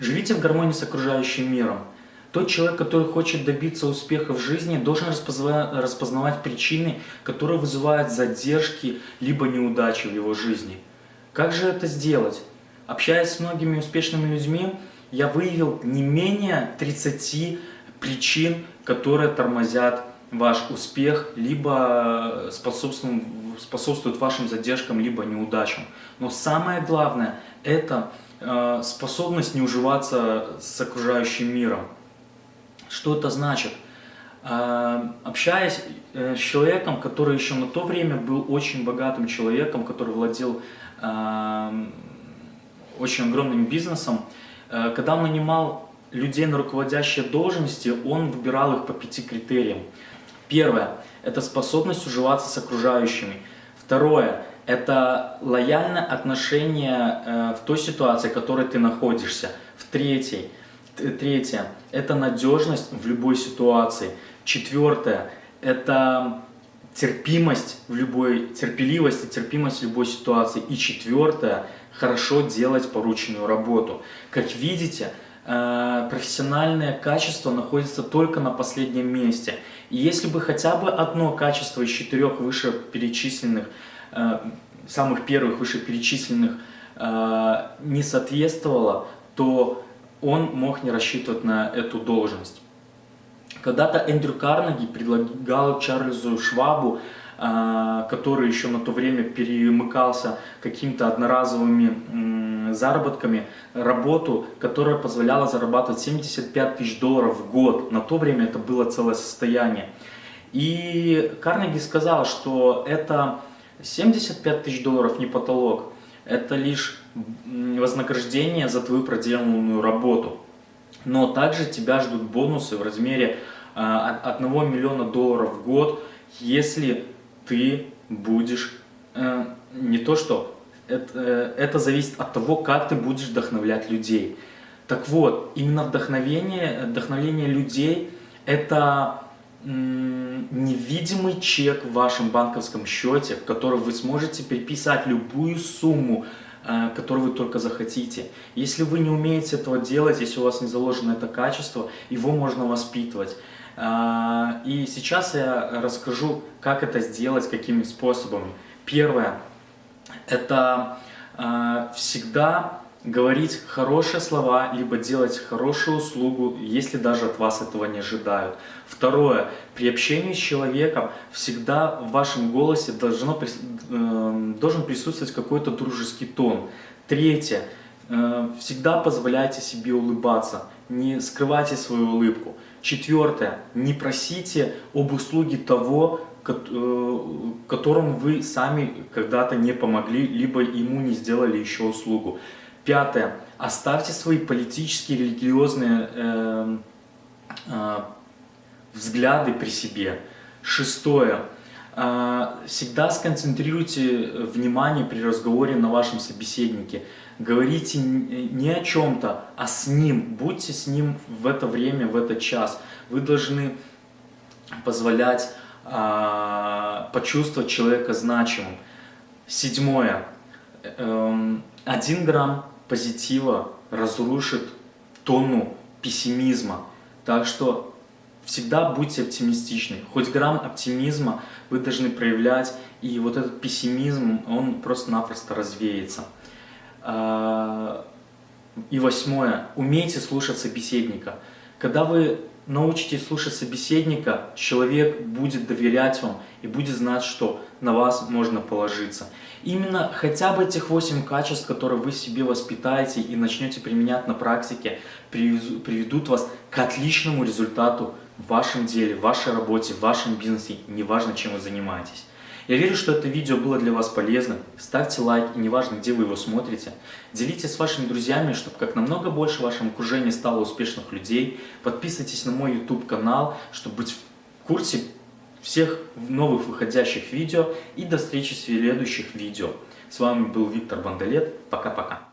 Живите в гармонии с окружающим миром. Тот человек, который хочет добиться успеха в жизни, должен распознавать причины, которые вызывают задержки либо неудачи в его жизни. Как же это сделать? Общаясь с многими успешными людьми, я выявил не менее 30 причин, которые тормозят ваш успех, либо способствуют, способствуют вашим задержкам, либо неудачам. Но самое главное – это э, способность не уживаться с окружающим миром. Что это значит? Э, общаясь э, с человеком, который еще на то время был очень богатым человеком, который владел очень огромным бизнесом, когда он нанимал людей на руководящие должности, он выбирал их по пяти критериям. Первое – это способность уживаться с окружающими. Второе – это лояльное отношение э, в той ситуации, в которой ты находишься. В третьей, третье – это надежность в любой ситуации. Четвертое – это терпимость в любой, терпеливость и терпимость в любой ситуации. И четвертое – хорошо делать порученную работу. Как видите, Э, профессиональное качество находится только на последнем месте. И если бы хотя бы одно качество из четырех вышеперечисленных, э, самых первых вышеперечисленных э, не соответствовало, то он мог не рассчитывать на эту должность. Когда-то Эндрю Карнеги предлагал Чарльзу Швабу а, который еще на то время перемыкался какими-то одноразовыми заработками, работу, которая позволяла зарабатывать 75 тысяч долларов в год. На то время это было целое состояние. И Карнеги сказал, что это 75 тысяч долларов не потолок, это лишь вознаграждение за твою проделанную работу. Но также тебя ждут бонусы в размере 1 а, миллиона долларов в год, если ты будешь, э, не то что, это, э, это зависит от того, как ты будешь вдохновлять людей. Так вот, именно вдохновение, вдохновение людей – это невидимый чек в вашем банковском счете, в который вы сможете переписать любую сумму, э, которую вы только захотите. Если вы не умеете этого делать, если у вас не заложено это качество, его можно воспитывать. А, и сейчас я расскажу, как это сделать, какими способами. Первое – это а, всегда говорить хорошие слова, либо делать хорошую услугу, если даже от вас этого не ожидают. Второе. При общении с человеком всегда в вашем голосе должно, э, должен присутствовать какой-то дружеский тон. Третье. Э, всегда позволяйте себе улыбаться, не скрывайте свою улыбку. Четвертое. Не просите об услуге того, э, которому вы сами когда-то не помогли, либо ему не сделали еще услугу. Пятое. Оставьте свои политические, религиозные э, э, взгляды при себе. Шестое. Э, всегда сконцентрируйте внимание при разговоре на вашем собеседнике. Говорите не о чем-то, а с ним. Будьте с ним в это время, в этот час. Вы должны позволять э, почувствовать человека значимым. Седьмое. Эм, один грамм позитива разрушит тонну пессимизма. Так что всегда будьте оптимистичны. Хоть грамм оптимизма вы должны проявлять, и вот этот пессимизм, он просто-напросто развеется. А, и восьмое. Умейте слушать собеседника. Когда вы научитесь слушать собеседника, человек будет доверять вам и будет знать, что на вас можно положиться. Именно хотя бы этих 8 качеств, которые вы себе воспитаете и начнете применять на практике, приведут вас к отличному результату в вашем деле, в вашей работе, в вашем бизнесе, неважно чем вы занимаетесь. Я верю, что это видео было для вас полезным. Ставьте лайк, и неважно, где вы его смотрите. Делитесь с вашими друзьями, чтобы как намного больше в вашем окружении стало успешных людей. Подписывайтесь на мой YouTube канал, чтобы быть в курсе всех новых выходящих видео. И до встречи в следующих видео. С вами был Виктор Бандалет. Пока-пока.